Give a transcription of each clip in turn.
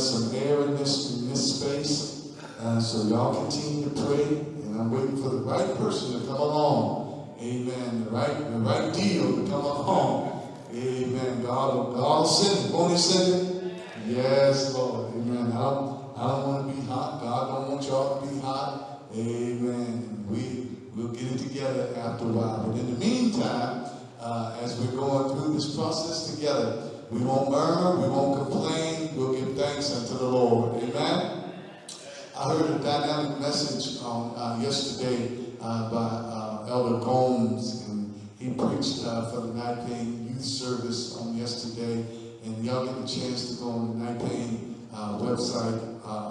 some air in this, in this space. Uh, so y'all continue to pray, and I'm waiting for the right person to come along. Amen. The right, the right deal to come along. Amen. God, God send it. Won't he send it? Yes, Lord. Amen. I don't, I don't want to be hot. God don't want y'all to be hot. Amen. We, we'll get it together after a while. But in the meantime, uh, as we're going through this process together, we won't murmur, we won't complain, we'll give thanks unto the Lord. Amen. I heard a dynamic message uh, yesterday uh, by uh, Elder Gomes, and he preached uh, for the Night Pain Youth Service on yesterday. And y'all get the chance to go on the Night Pain uh, website, uh,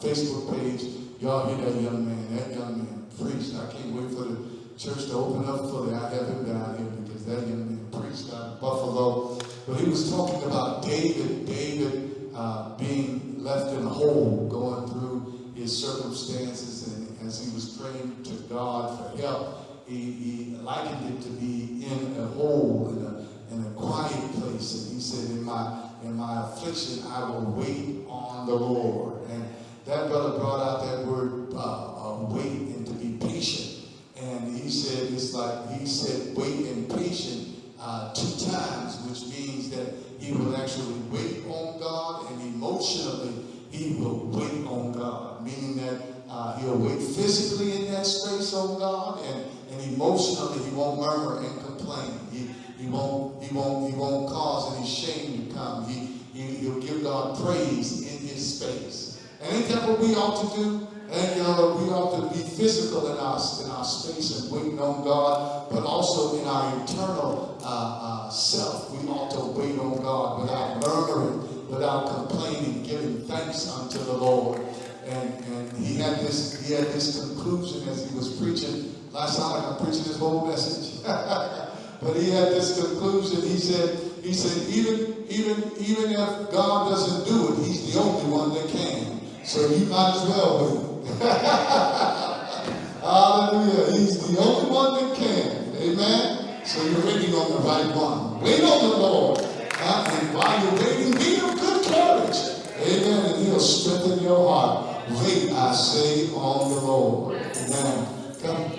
Facebook page. Y'all hear that young man. That young man preached. I can't wait for the church to open up fully. I have him down here because that young man preached out of Buffalo. But he was talking about David, David uh, being left in a hole, going through his circumstances, and as he was praying to God for help, he, he likened it to be in a hole, in a, in a quiet place. And he said, in my, in my affliction, I will wait on the Lord. And that brother brought out that word, uh, uh, wait, and to be patient. And he said, it's like, he said, wait and patient uh, two times, which that he will actually wait on God and emotionally he will wait on God, meaning that uh, he'll wait physically in that space on God and, and emotionally he won't murmur and complain. He, he won't he won't he won't cause any shame to come. He, he he'll give God praise in his space. And ain't that what we ought to do? And uh, we ought to be physical in our, in our space and waiting on God, but also in our internal uh, uh, self. We ought to wait on God without murmuring, without complaining, giving thanks unto the Lord. And, and he had this he had this conclusion as he was preaching. Last night I'm preaching this whole message. but he had this conclusion. He said, he said, even, even, even if God doesn't do it, he's the only one that can. So you might as well wait. Hallelujah. He's the only one that can. Amen. So you're waiting on the right one. Wait on the Lord. And while you're waiting, be of good courage. Amen. And he'll strengthen your heart. Wait, I say, on the Lord. Amen. Come.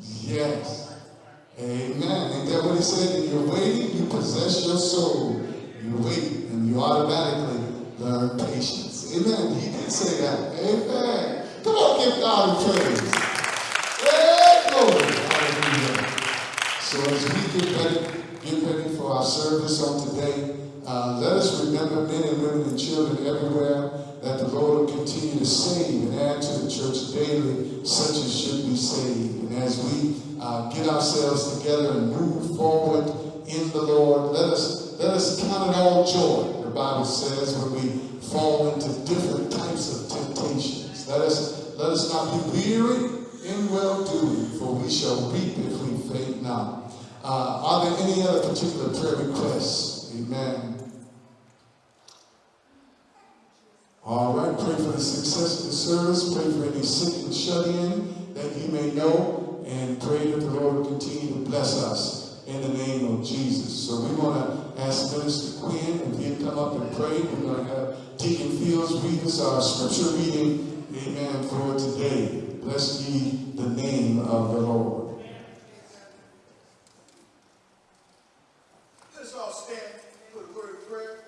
Yes. Amen. Ain't that what he said? When you're waiting, you possess your soul. You wait and you automatically learn patience. Amen. He did say that. Amen. Come on, give God a praise. Hey. Hallelujah. So as we get ready, get ready for our service on today, uh, let us remember men and women and children everywhere that the Lord will continue to save and add to the church daily, such as should be saved. And as we uh, get ourselves together and move forward in the Lord, let us let us count it all joy. The Bible says when we fall into different types of temptations. Let us let us not be weary in well doing, for we shall reap if we faint not. Uh, are there any other particular prayer requests? Amen. All right, pray for the success of the service. Pray for any sick and shut in that you may know, and pray that the Lord will continue to bless us in the name of Jesus. So we want to ask Minister Quinn if he'd come up and pray. We're going to have Deacon Fields read us our scripture reading, amen, for today. Bless ye the name of the Lord. Let us all stand for the word of prayer.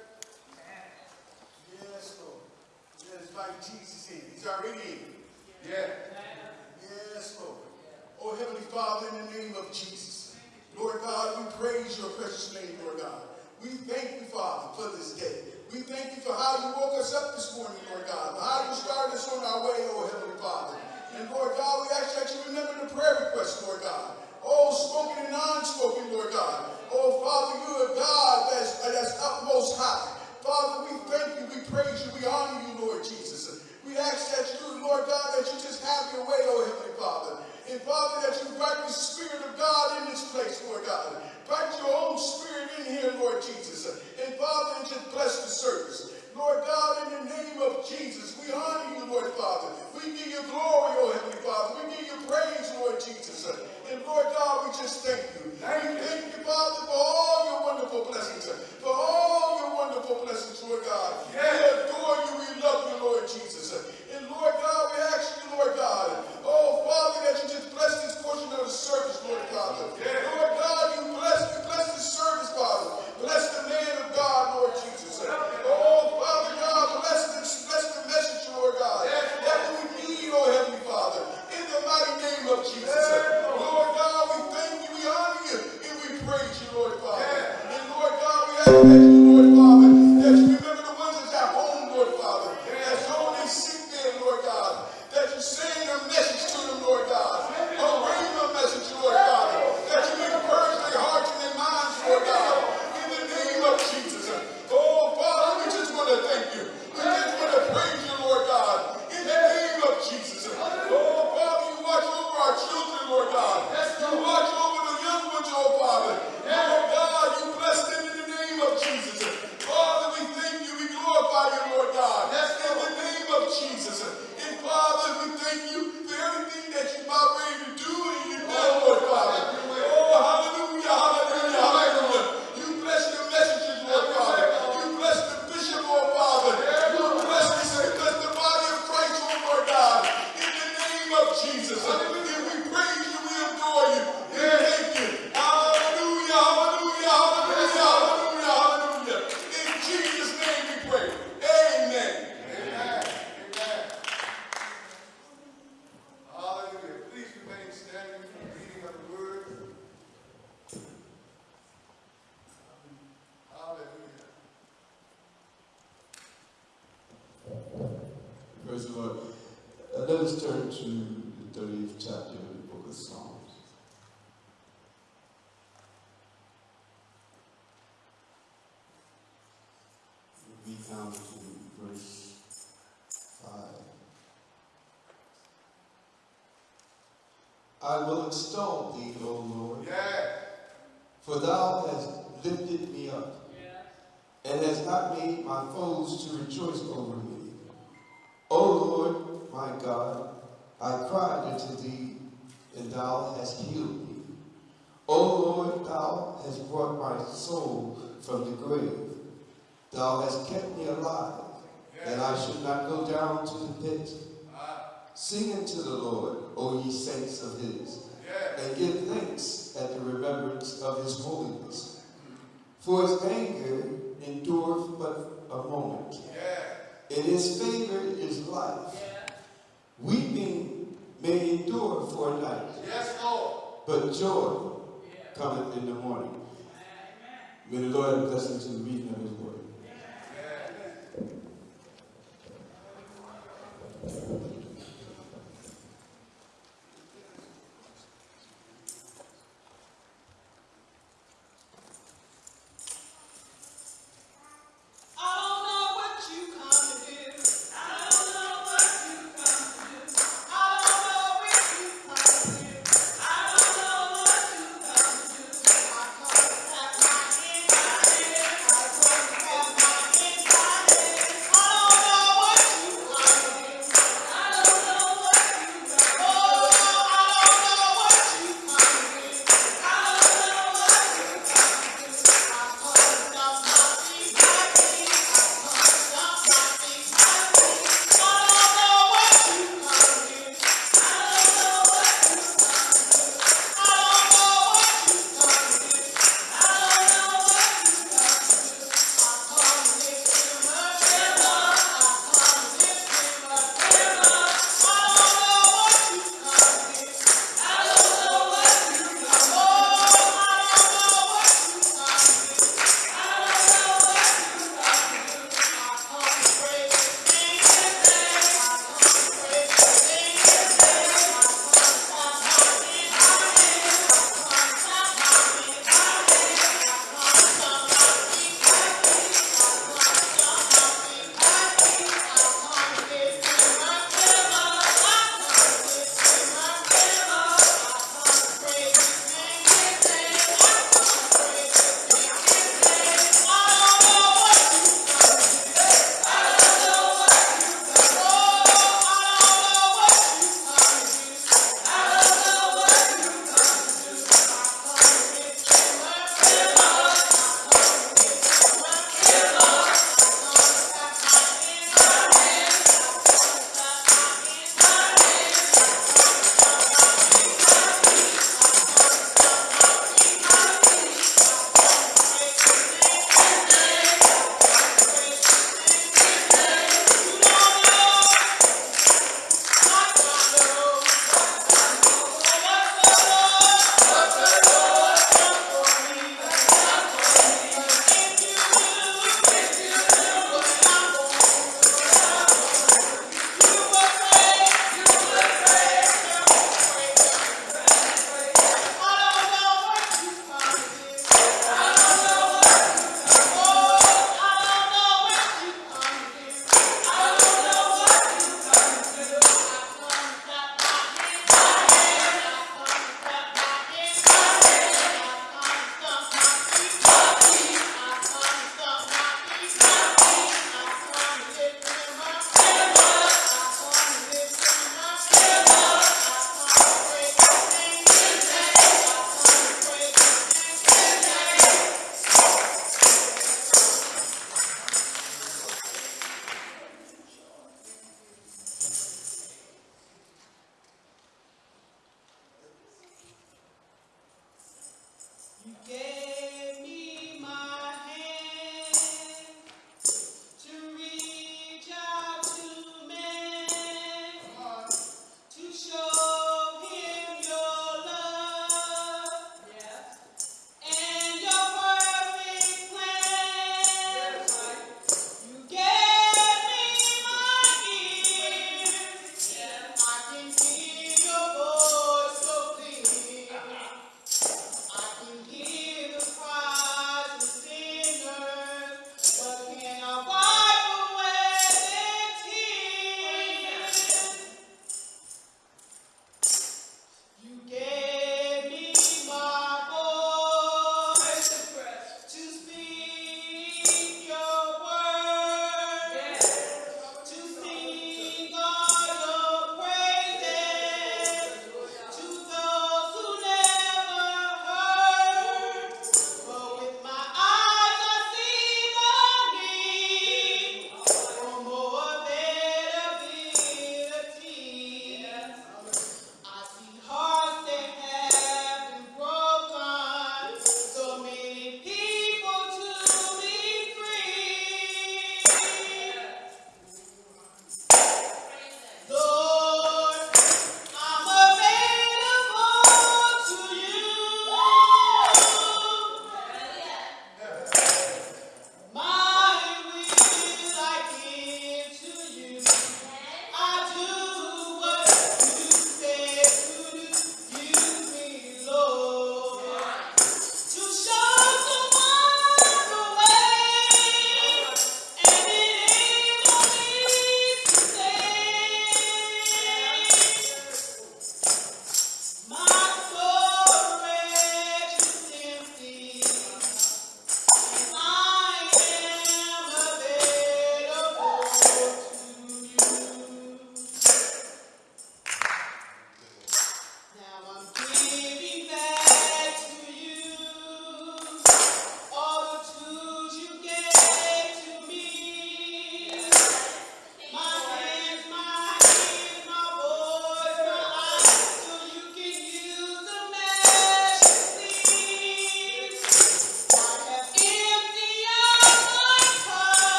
Yes, Lord. Let us invite Jesus in. He's already in. Yeah. Yes, Lord. Oh, Heavenly Father, in the name of Jesus. Lord God, we praise your precious name, Lord God. We thank you, Father, for this day. We thank you for how you woke us up this morning, Lord God. How you started us on our way, oh Heavenly Father. And Lord God, we ask that you remember the prayer requests, Lord God. Oh, spoken and non-spoken, Lord God. Oh, Father, you are God that's, that's utmost high. Father, we thank you, we praise you, we honor you, Lord Jesus. We ask that you, Lord God, that you just have your way, oh Heavenly Father. And Father, that you invite the Spirit of God in this place, Lord God. Write your own spirit in here, Lord Jesus. And Father, just bless the service. Lord God, in the name of Jesus, we honor you, Lord Father. We give you glory, O Heavenly Father. We give you praise, Lord Jesus. And Lord God, we just thank you. Thank you, thank you Father, for all your wonderful blessings. For all your wonderful blessings, Lord God. Yes. We adore you. We love you, Lord Jesus. And Lord God, we ask you, Lord God, oh Father, that you just bless this portion of the service, Lord God. Lord God, you bless, you bless this service, Father. Bless the man of God, Lord Jesus. Oh Father God, bless this, bless the message, Lord God. That we need, oh Heavenly Father, in the mighty name of Jesus. Lord God, we thank you, we honor you, and we praise you, Lord Father. And Lord God, we ask that you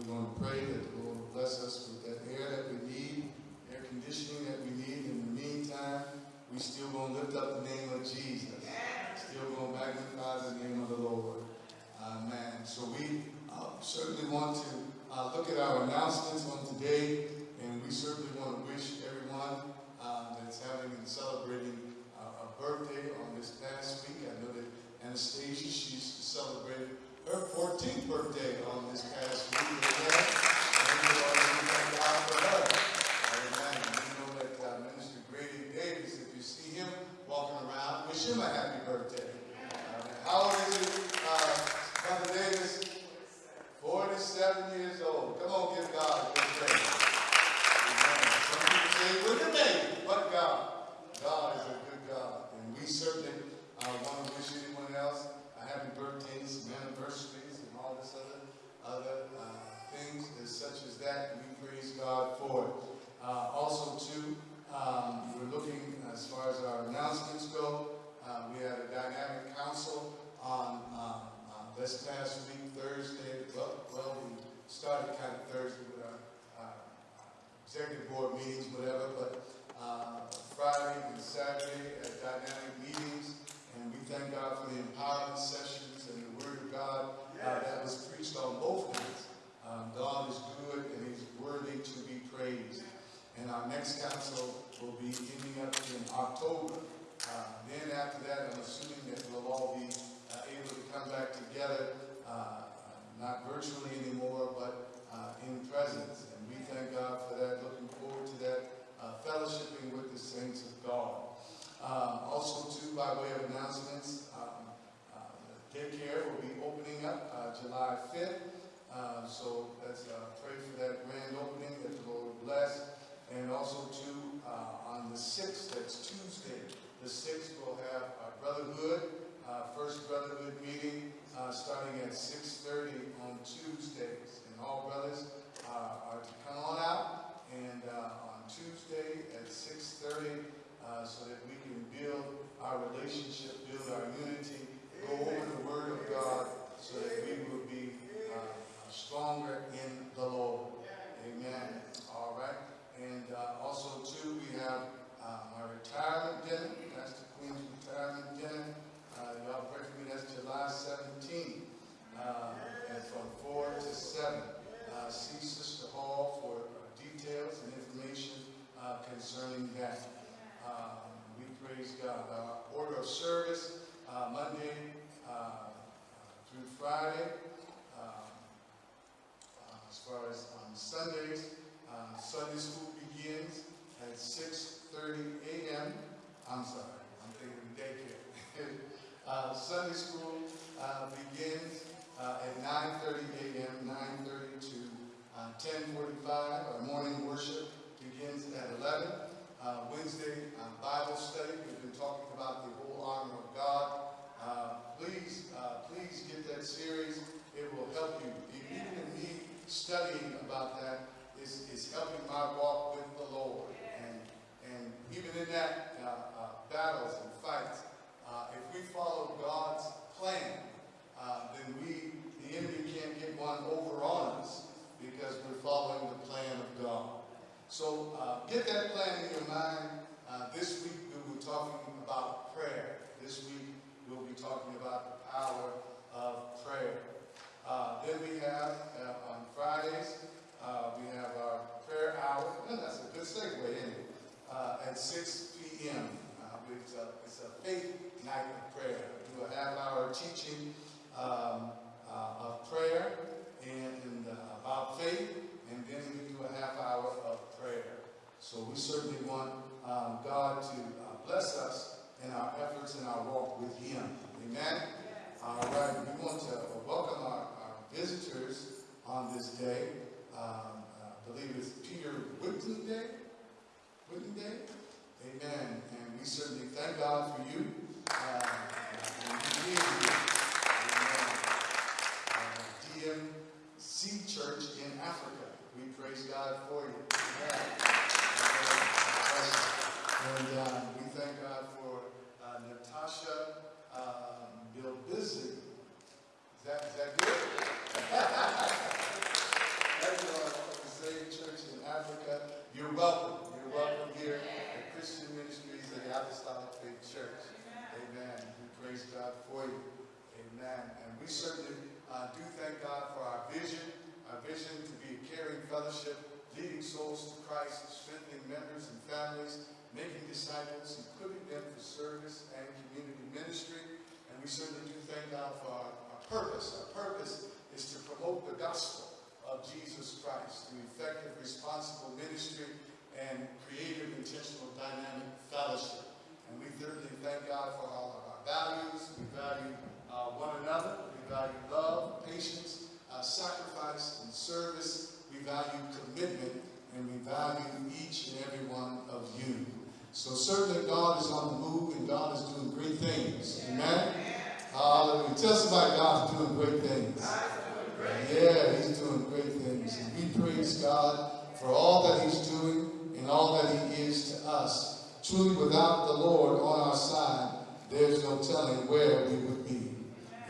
we're going to pray that the Lord bless us with that air that we need, air conditioning that we need. In the meantime, we still going to lift up the name of Jesus. Still going to magnify the name of the Lord. Amen. So we uh, certainly want to uh, look at our announcements on today, and we certainly want to wish everyone uh, that's having and celebrating uh, a birthday on this past week. I know that Anastasia, she's celebrated her 14th birthday on this past week. Amen. And we want to thank God for her. Amen. We know that uh, Minister Grady Davis, if you see him walking around, wish him a happy birthday. Uh, how old is he, uh, Brother Davis? 47 years old. Come on, give God a good praise. Amen. Some people say, look at me, but God. God is a good God. And we certainly uh, want to wish anyone else a happy birthdays, and anniversaries, and all this other, other uh, things as such as that. We praise God for. Uh, also, too, um, we're looking as far as our announcements go. Uh, we had a dynamic council on uh, uh, this past week, Thursday. Well, well, we started kind of Thursday with our uh, executive board meetings, whatever, but uh, Friday and Saturday at dynamic meetings, and we thank God for the empowerment sessions and the Word of God that was preached on both nights. Um, God is good and He's worthy to be praised. And our next council will be ending up in October. Uh, then after that, I'm assuming that we'll all be uh, able to come back together, uh, not virtually anymore, but uh, in presence. And we thank God for that. Looking forward to that uh, fellowshipping with the saints of God. Also, too, by way of announcements, the daycare will be opening up uh, July 5th. Uh, so let's uh, pray for that grand opening that the Lord bless. And also, too, uh, on the 6th, that's Tuesday, the 6th, we'll have our Brotherhood, uh, First Brotherhood meeting, starting at 6.30 on Tuesdays. And all brothers are to come on out, and on Tuesday at 6.30, uh, so that we can build our relationship, build our unity, go over the Word of God, so that we will be uh, stronger in the Lord. Amen. All right. And uh, also, too, we have uh, my retirement dinner, Pastor Queen's retirement dinner. Uh, y'all pray for me, that's July 17th, uh, and from 4 to 7. Uh, see Sister Hall for uh, details and information uh, concerning that. Um, we praise God. Our order of service, uh, Monday uh, through Friday. Um, uh, as far as on Sundays, uh, Sunday school begins at 6.30 a.m. I'm sorry, I'm thinking daycare. uh, Sunday school uh, begins uh, at 9.30 a.m., 9.30 to uh, 10.45. Our morning worship begins at 11. Uh, Wednesday, uh, Bible study. We've been talking about the whole armor of God. Uh, please, uh, please get that series. It will help you. Even in me studying about that is, is helping my walk with the Lord. And, and even in that uh, uh, battles and fights, uh, if we follow God's plan, uh, then we, the enemy can't get one over on us because we're following the plan of God. So uh, get that plan in your mind. Uh, this week we were talking about prayer. This week we'll be talking about the power of prayer. Uh, then we have uh, on Fridays uh, we have our prayer hour. And that's a good segue, isn't it? Uh, at 6 p.m. Uh, it's, a, it's a faith night of prayer. We do a half-hour teaching um, uh, of prayer and, and uh, about faith, and then we do a half hour of prayer. So we certainly want um, God to uh, bless us in our efforts in our walk with Him. Amen visitors on this day. Um, uh, I believe it's Peter Whitley Day. Whitley Day. Amen. And we certainly thank God for you. Uh, and you. Amen. Uh, DMC Church in Africa. We praise God for you. Amen. And uh, we thank God for uh, Natasha um, Bill Bisley, that, is that good? Everyone from the same Church in Africa. You're welcome. You're welcome here at Christian Ministries of the Apostolic Faith Church. Amen. We praise God for you. Amen. And we certainly uh, do thank God for our vision, our vision to be a caring fellowship, leading souls to Christ, strengthening members and families, making disciples, equipping them for service and community ministry. And we certainly do thank God for our purpose. Our purpose is to promote the gospel of Jesus Christ through effective, responsible ministry and creative, intentional, dynamic fellowship. And we thirdly thank God for all of our values. We value uh, one another. We value love, patience, uh, sacrifice, and service. We value commitment, and we value each and every one of you. So certainly God is on the move, and God is doing great things. Amen? Hallelujah. Tell somebody God's doing great things. Yeah, he's doing great things. And we praise God for all that he's doing and all that he is to us. Truly, without the Lord on our side, there's no telling where we would be.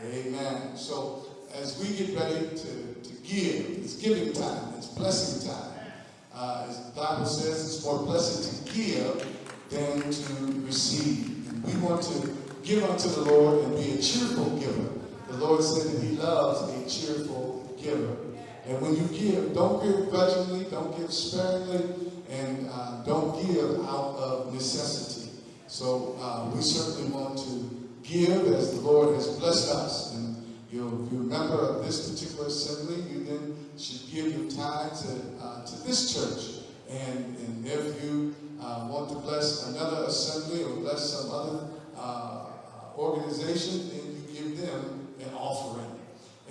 Amen. So, as we get ready to, to give, it's giving time, it's blessing time. Uh, as the Bible says, it's more blessed to give than to receive. And we want to give unto the Lord and be a cheerful giver. The Lord said that He loves a cheerful giver. And when you give, don't give grudgingly, don't give sparingly, and uh, don't give out of necessity. So uh, we certainly want to give as the Lord has blessed us. And you'll, if you're a member of this particular assembly, you then should give your tithe to, uh, to this church. And, and if you uh, want to bless another assembly or bless some other uh, organization, then you give them an offering.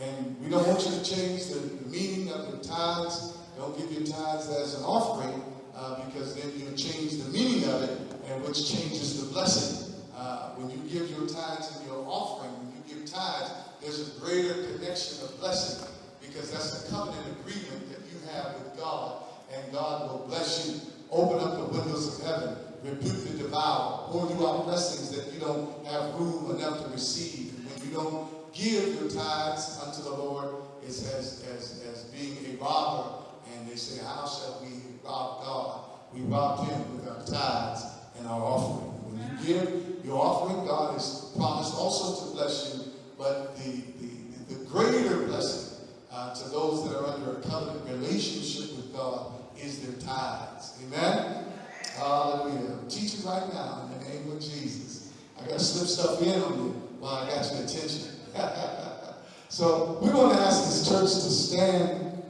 And we don't want you to change the, the meaning of your tithes. Don't give your tithes as an offering uh, because then you change the meaning of it, and which changes the blessing. Uh, when you give your tithes and your offering, when you give tithes, there's a greater connection of blessing because that's a covenant agreement that you have with God, and God will bless you. Open up the windows of heaven, rebuke the devourer, pour you out blessings that you don't have room enough to receive. When you don't give your tithes unto the Lord, it's as, as, as being a robber. And they say, How shall we rob God? We robbed him with our tithes and our offering. When you give your offering, God has promised also to bless you, but the, the, the greater blessing uh, to those that are under a covenant relationship with God is their tithes. Amen? Hallelujah. I'm teaching right now in the name of Jesus. I got to slip stuff in on you while I got your attention. so we're going to ask this church to stand.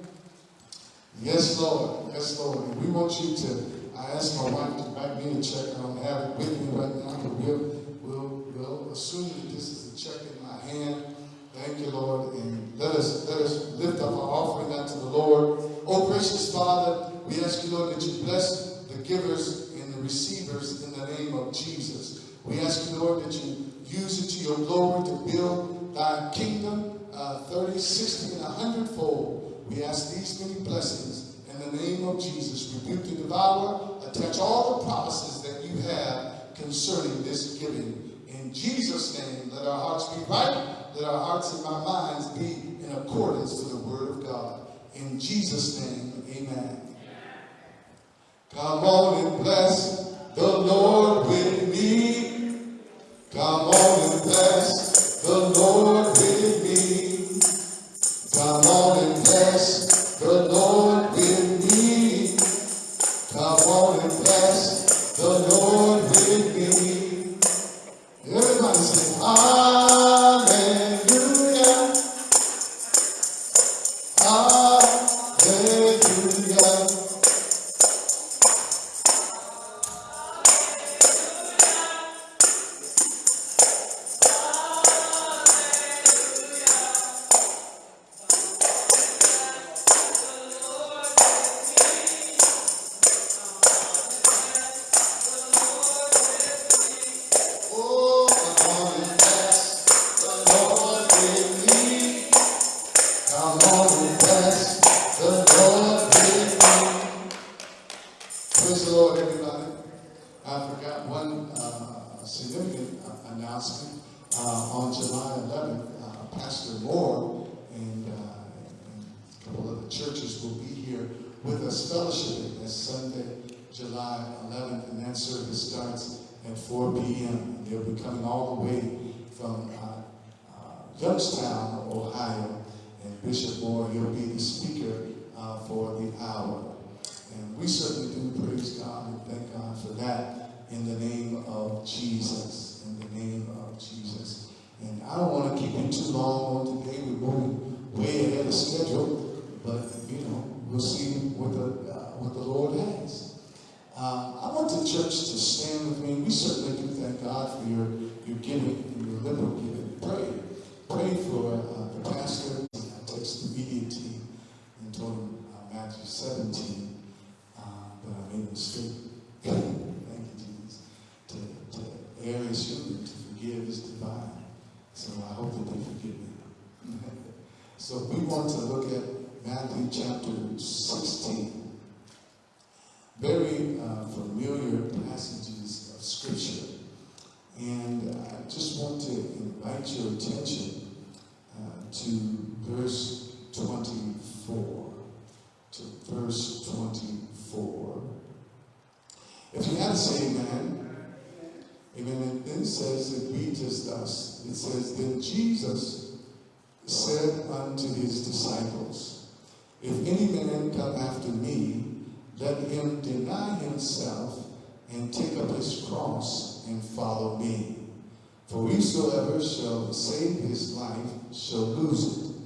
Yes, Lord. Yes, Lord. And we want you to, I asked my wife to write me a check. I don't have it with me right now, but we'll, we'll, we'll assume that this is a check in my hand. Thank you, Lord. And let us, let us lift up our offering unto the Lord. Oh, gracious Father, we ask you, Lord, that you bless the givers and the receivers in the name of Jesus. We ask you, Lord, that you use it to your glory to build thy kingdom uh, 30, 60, and 100 fold. We ask these many blessings in the name of Jesus. Rebuke the devourer, attach all the promises that you have concerning this giving. In Jesus' name, let our hearts be right. Let our hearts and our minds be in accordance to the word of God. In Jesus' name, amen. Come on and bless the Lord with me. Come on and bless the Lord with me. Come on And Bishop Moore, he'll be the speaker uh, for the hour. And we certainly do praise God and thank God for that in the name of Jesus. In the name of Jesus. And I don't want to keep you too long on today. We're moving way ahead of schedule, but you know, we'll see what the, uh, what the Lord has. Um, I want the church to stand with me. We certainly do thank God for your, your giving and your liberal giving. Pray. Pray for uh, the pastor. I texted the media team and told uh, Matthew 17, uh, but I made a mistake. Thank you, Jesus. To, to err is human, to forgive is divine. So I hope that they forgive me. so we want to look at Matthew chapter 16 very uh, familiar passages of Scripture. And I just want to invite your attention uh, to verse 24. Verse 24. If you to say amen, amen, and then says, it as thus. It says, Then Jesus said unto his disciples, If any man come after me, let him deny himself and take up his cross and follow me. For whosoever shall save his life shall lose it,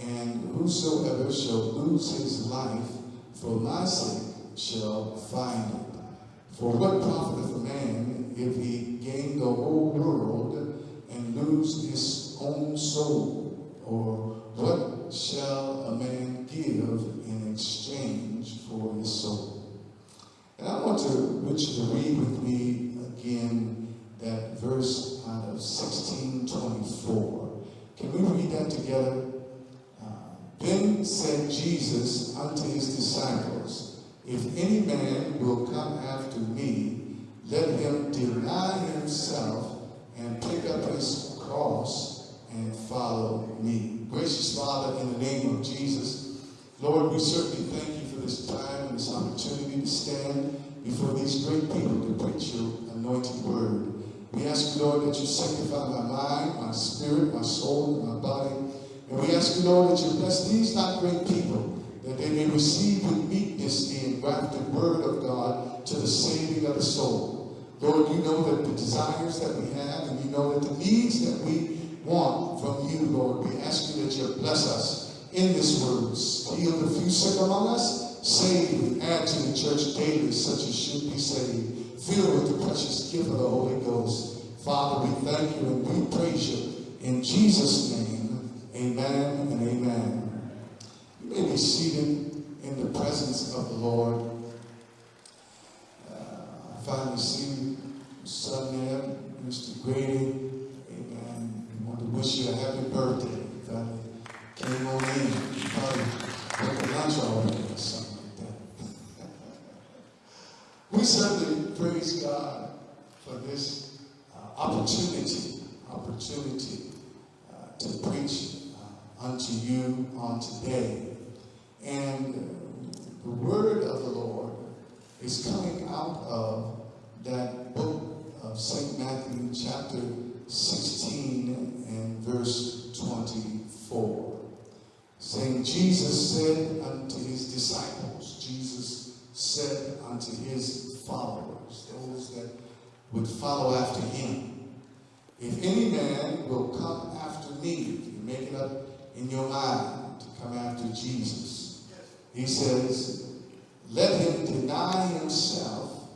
and whosoever shall lose his life for my sake shall find it. For what profiteth a man if he gain the whole world and lose his own soul? Or what shall a man give in exchange for his soul? And I want to want you to read with me again that verse out of 1624. Can we read that together? Then said Jesus unto his disciples, If any man will come after me, let him deny himself and pick up his cross and follow me. Gracious Father, in the name of Jesus, Lord, we certainly thank you for this time and this opportunity to stand before these great people to preach your anointed word. We ask Lord, that you sanctify my mind, my spirit, my soul, and my body. And we ask you, Lord, that you bless these not great people, that they may receive with meekness the engrafted word of God to the saving of the soul. Lord, you know that the desires that we have, and you know that the needs that we want from you, Lord. We ask you that you bless us in this word. Heal the few sick among us. Save and add to the church daily such as should be saved. Fill with the precious gift of the Holy Ghost. Father, we thank you and we praise you. In Jesus' name, amen and amen. You may be seated in the presence of the Lord. Uh, I finally see son there, Mr. Grady. Amen. We want to wish you a happy birthday. You finally came on in. You probably went to lunch already or something like that. we certainly praise God for this uh, opportunity, opportunity uh, to preach unto you on today. And the word of the Lord is coming out of that book of St. Matthew, chapter 16 and verse 24. Saying, Jesus said unto his disciples, Jesus said unto his followers, those that would follow after him, if any man will come after me, if you make it up in your mind to come after Jesus, he says, let him deny himself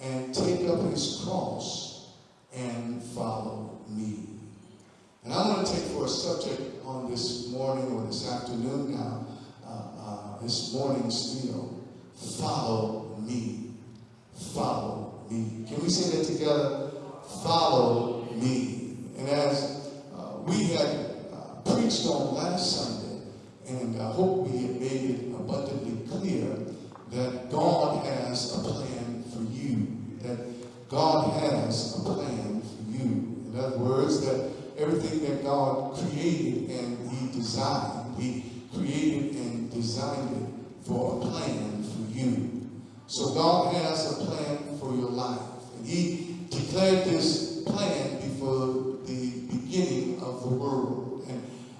and take up his cross and follow me. And I want to take for a subject on this morning or this afternoon now, uh, uh, this morning meal, follow me. Follow me. Can we say that together? Follow me. And as uh, we uh, preached on last Sunday, and I hope we have made it abundantly clear that God has a plan for you. That God has a plan for you. In other words, that everything that God created and He designed, He created and designed it for a plan for you. So God has a plan for your life. And He declared this plan before the beginning of the world.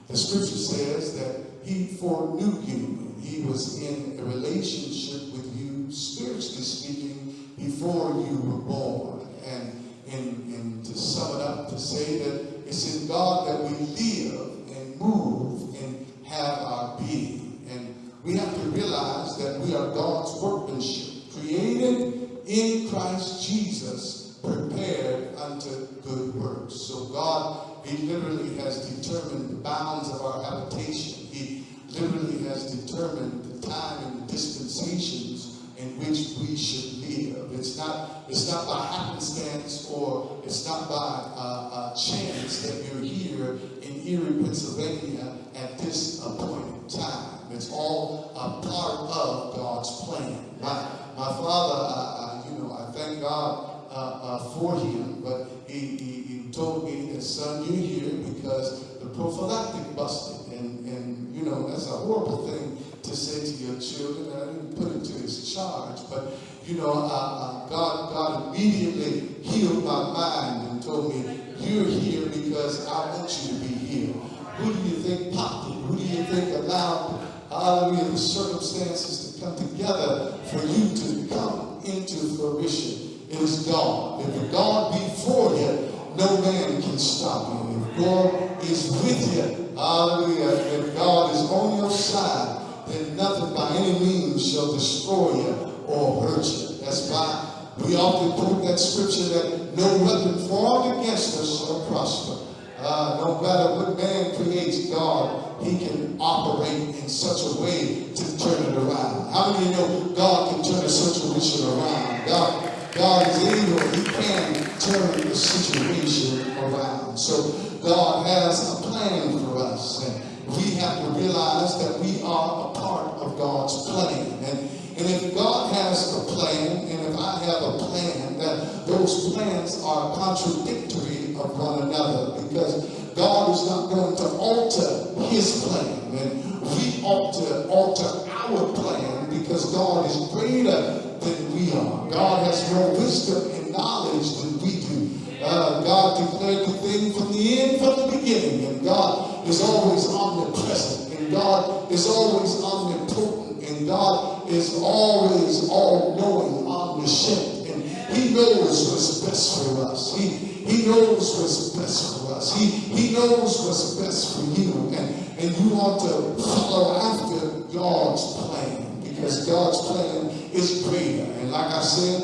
The scripture says that he foreknew you. He was in a relationship with you, spiritually speaking, before you were born. And, and, and to sum it up, to say that it's in God that we live and move and have our being. And we have to realize that we are God's workmanship, created in Christ Jesus, prepared unto good works. So God, He literally has determined the bounds of our habitation. He literally has determined the time and the dispensations in which we should live. It's not, it's not by happenstance or it's not by uh, uh, chance that you're here in Erie, Pennsylvania at this appointed time. It's all a part of God's plan. My, my father, I, I, you know, I thank God uh, uh, for him, but he, he, told me that, son, you're here because the prophylactic busted. And, and, you know, that's a horrible thing to say to your children. I didn't put it to his charge, but, you know, uh, uh, God, God immediately healed my mind and told me, you're here because I want you to be here. Who do you think popped it? Who do you think allowed, hallelujah, the circumstances to come together for you to come into fruition? It is God. If God be for you, no man can stop you. If God is with you, hallelujah, if God is on your side, then nothing by any means shall destroy you or hurt you. That's why we often quote that scripture that no weapon formed against us shall prosper. Uh, no matter what man creates, God, he can operate in such a way to turn it around. How many you know God can turn a situation around? God, God is able, he can turn the situation around. So God has a plan for us. And we have to realize that we are a part of God's plan. And, and if God has a plan, and if I have a plan, that those plans are contradictory of one another because God is not going to alter his plan. And we ought to alter our plan because God is greater than we are. God has more wisdom and knowledge than we do. Uh, God declared the thing from the end, from the beginning. And God is always omnipresent. And God is always omnipotent. And God is always all-knowing, omniscient. And he knows what's best for us. He, he knows what's best for us. He, he knows what's best for you. And, and you want to follow after God's plan because God's plan is greater. And like I said,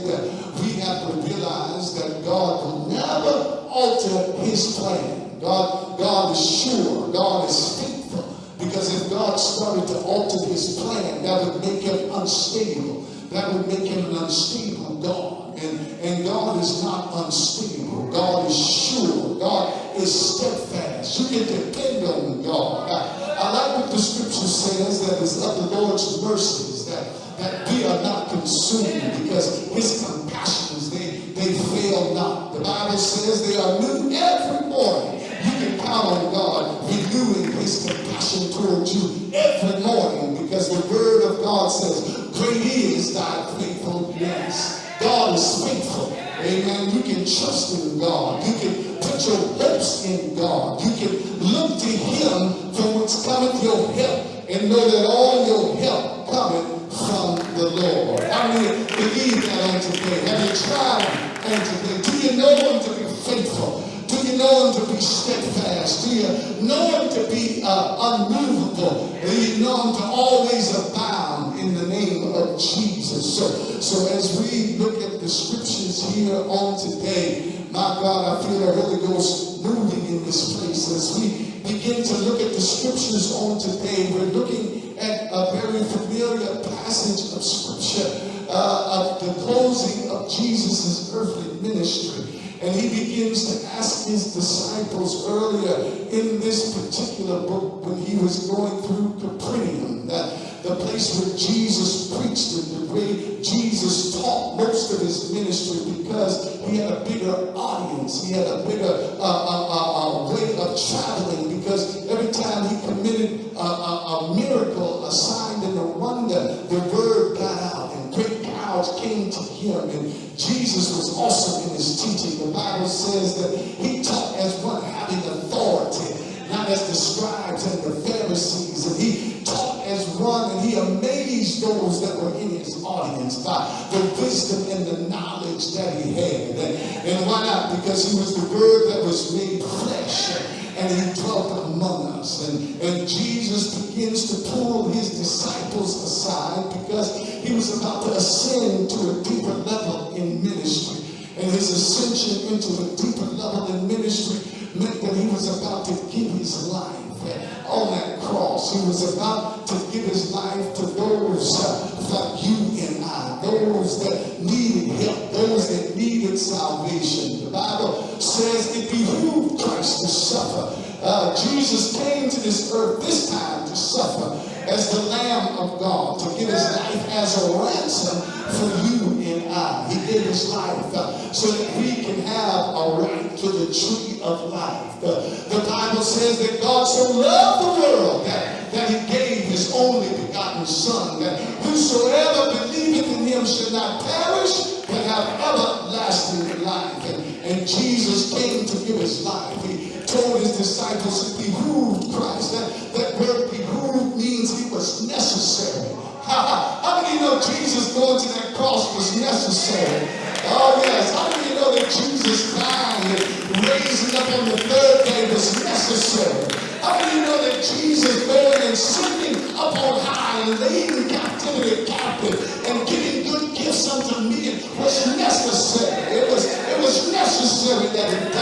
we have to realize that God will never alter his plan. God, God is sure. God is faithful. Because if God started to alter his plan, that would make him unstable. That would make him an unstable God. And, and God is not unstable. God is sure. God is steadfast. You can depend on God. I, I like what the scripture says that is of the Lord's mercies, that, we are not consumed because his compassions, they, they fail not. The Bible says they are new every morning. You can count on God renewing his compassion towards you every morning because the word of God says, Great is thy faithfulness. God is faithful. Amen. You can trust in God. You can put your hopes in God. You can look to him from whence cometh your help and know that all your help from the Lord. How many believe that on today? Have you tried on today? Do you know him to be faithful? Do you know him to be steadfast? Do you know him to be uh, unmovable? Do you know him to always abound in the name of Jesus? So, so as we look at the scriptures here on today, my God, I feel the Holy Ghost moving in this place. As we begin to look at the scriptures on today, we're looking a very familiar passage of scripture uh, of the closing of Jesus' earthly ministry. And he begins to ask his disciples earlier in this particular book when he was going through Capernaum, that the place where Jesus preached and the way Jesus taught most of his ministry because he had a bigger audience. He had a bigger uh, uh, uh, way of traveling because every time he committed a, a, a miracle, a sign and a wonder, the word got out and great crowds came to him. And Jesus was awesome in his teaching. The Bible says that he taught as one having authority, not as the scribes and the Pharisees, and he one, and he amazed those that were in his audience by the wisdom and the knowledge that he had. And, and why not? Because he was the word that was made flesh and he dwelt among us. And, and Jesus begins to pull his disciples aside because he was about to ascend to a deeper level in ministry. And his ascension into a deeper level in ministry meant that he was about to give his life on that cross. He was about to give his life to those uh, like you and I, those that needed help, those that needed salvation. The Bible says it behooved Christ to suffer. Uh, Jesus came to this earth this time to suffer as the Lamb of God, to give his life as a ransom for you and I. He gave his life uh, so that we can have a right to the tree of life. The, the Bible says that God so loved the world that, that he gave his only begotten Son, that whosoever believeth in him should not perish, but have everlasting life. And, and Jesus came to give his life. He told his disciples it behooved Christ. That, that word behooved means he was necessary. How many know Jesus going to that cross was necessary? Oh yes. How many know that Jesus dying and raising up on the third day was necessary? How many know that Jesus going and sitting up on high and leading captivity captive and giving good gifts unto men was necessary? It was, it was necessary that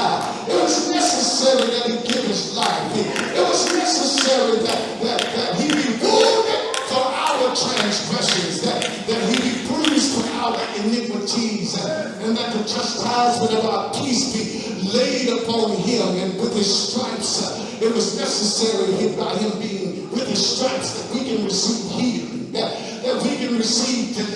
necessary that he give his life. It was necessary that, that, that he be wounded for our transgressions, that, that he be bruised for our iniquities, and, that the chastisement of our peace be laid upon him, and with his stripes, it was necessary by him being with his stripes that we can receive healing, that, that we can receive deliverance,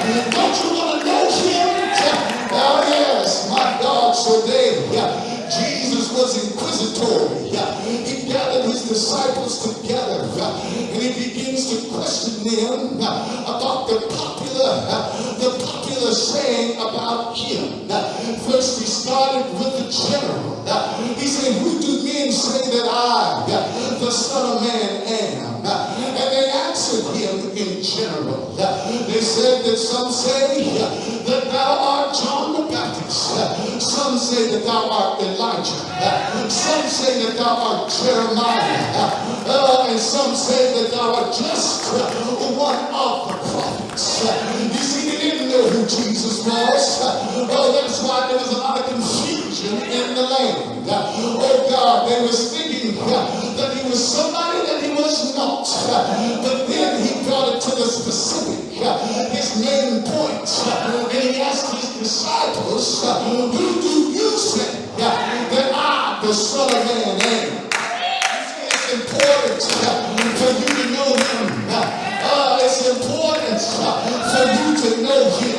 Don't you want to know him? Oh yes, my God. So there, Jesus was inquisitorial. He gathered his disciples together and he begins to question them about the popular, the popular saying about him. First, he started with the general. He said, "Who do men say that I, the Son of Man, am?" And they answered him in general said that some say that thou art John the Baptist. Some say that thou art Elijah. Some say that thou art Jeremiah. Uh, and some say that thou art just one of the prophets. You see, they didn't know who Jesus was. Oh, that's why there was a lot of confusion in the land. Oh, God, they were thinking that he was somebody that was not. But then he brought it to the specific. His name. And he asked his disciples, Who do you say that I, the Son of Man, am? It's important for you to know him. Uh, it's important for you to know him.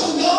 Don't you know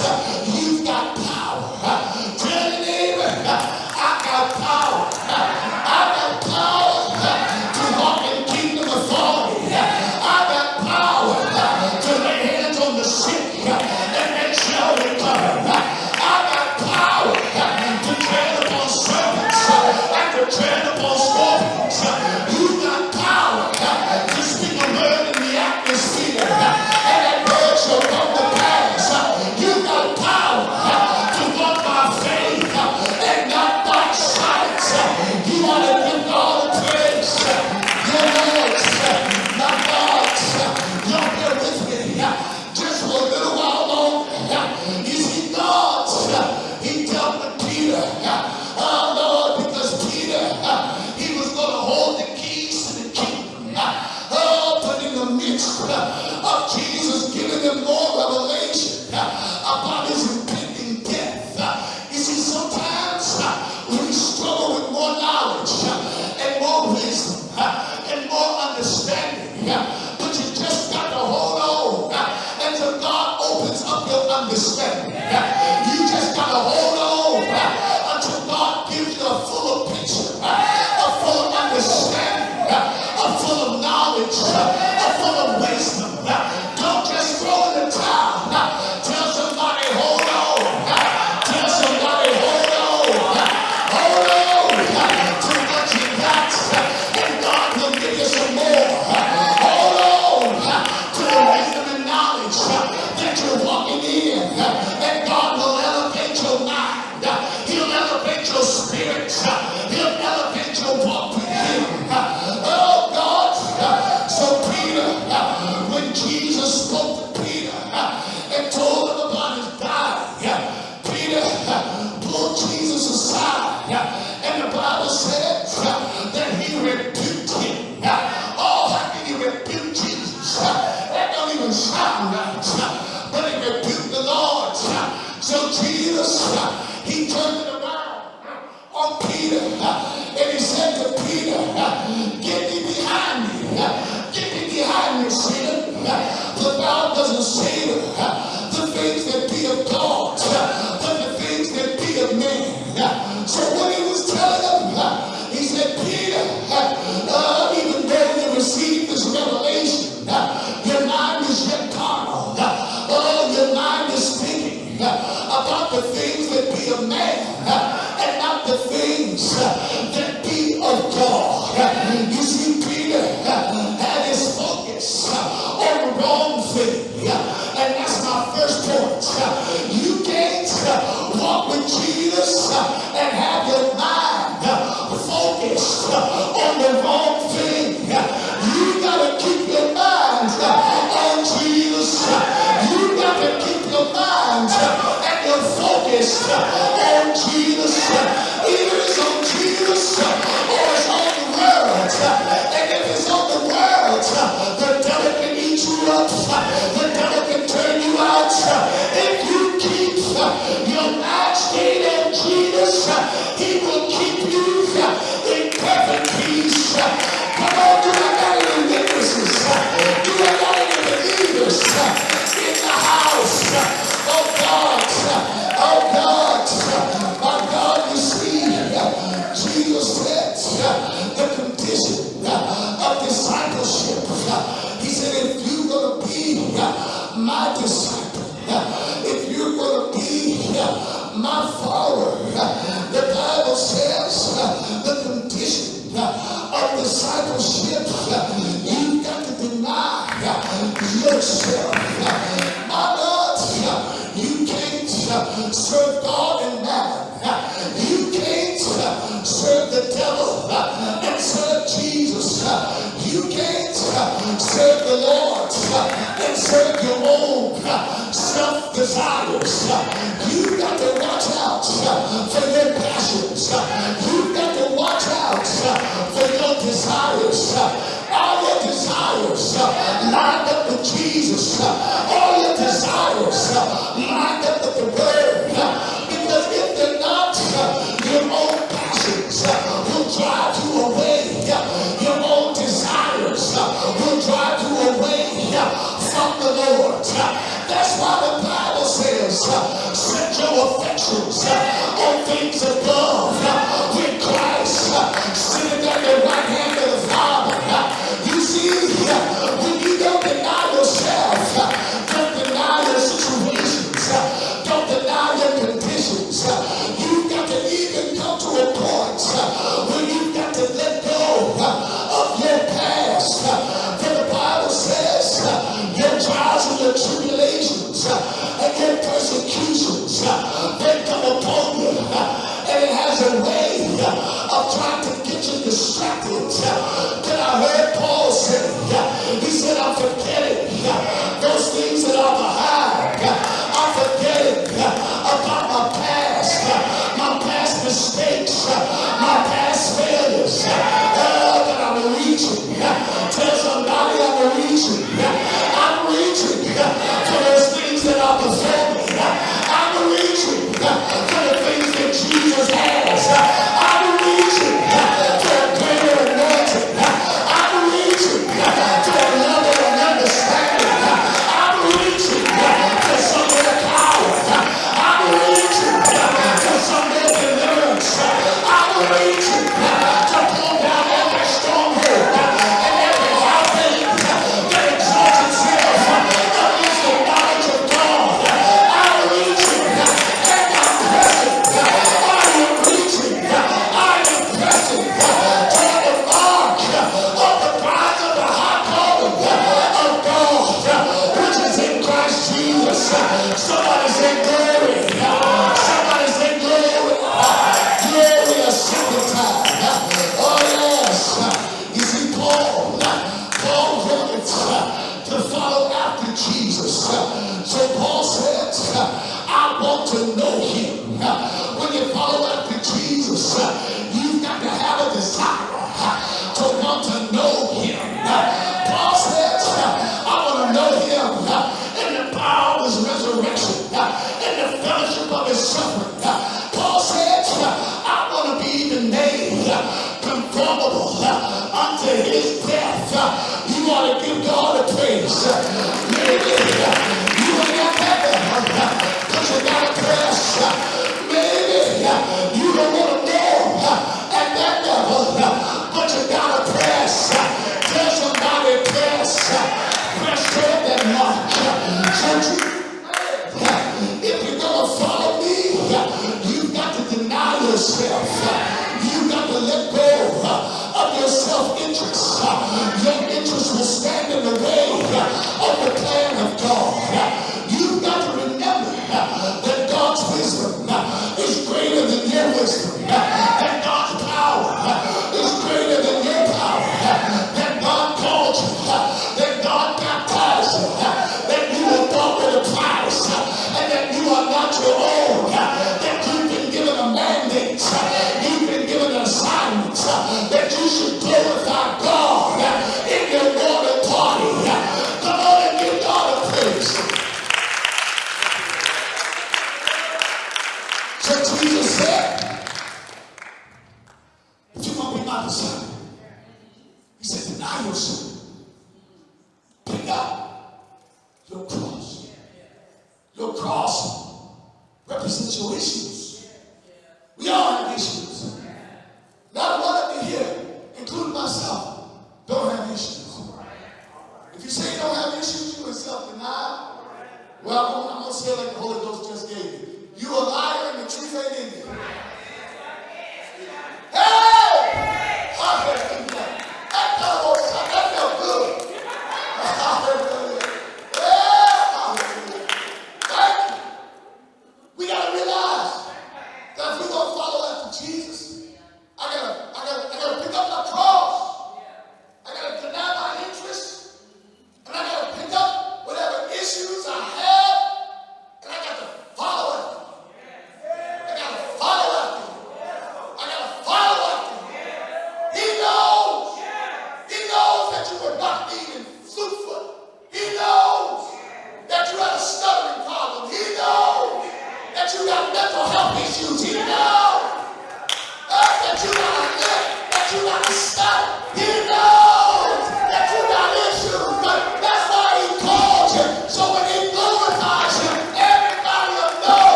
God, serve your own uh, self desires. Uh, you got to watch out uh, for your passions. You got to watch out for your desires. All your desires lined up with Jesus. All your desires lined up with the Word. your affections on things above.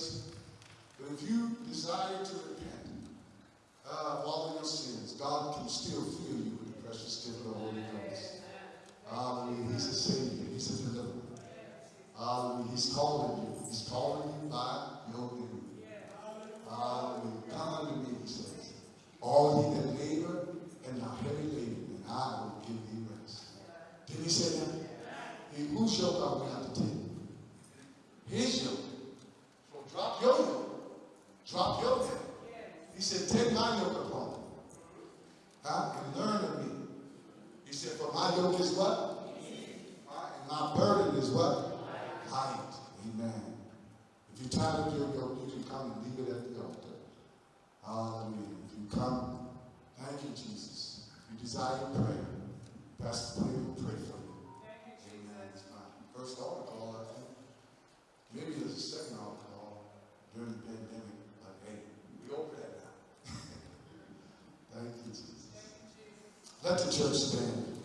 mercy. But if you desire to repent uh, of all of your sins, God can still fill you with the precious gift of the Holy Ghost. Hallelujah. He's a Savior. He's a deliverer. Hallelujah. He's calling you. He's calling you by your name. Hallelujah. Come unto me, he says. All ye that labor and are heavy laden, and I will give thee rest. Did he say that? Who shall come without the table? His yoke Drop your yoke. Drop your yoke. He said, take my yoke upon you. Huh? And learn of me. He said, for my yoke is what? And my burden is what? Light. Amen. If you're tired of your yoke, you can come and leave it at the altar. Hallelujah. If you come, thank you, Jesus. If you desire prayer, Pastor Best will pray for you. Thank you, Jesus. Amen. It's my first altar call, I think. Maybe there's a second altar during the pandemic again. We over that now. Thank you, Jesus. Let the church stand.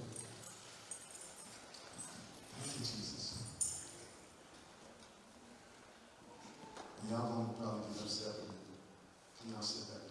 Thank you, Jesus. Probably y'all sit back.